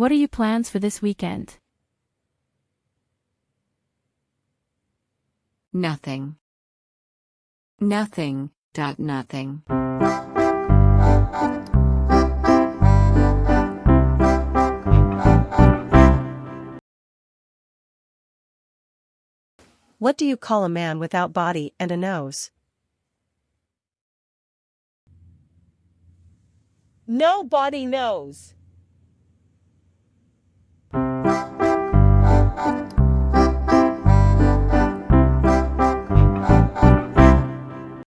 What are your plans for this weekend? Nothing. Nothing, dot nothing. What do you call a man without body and a nose? Nobody knows.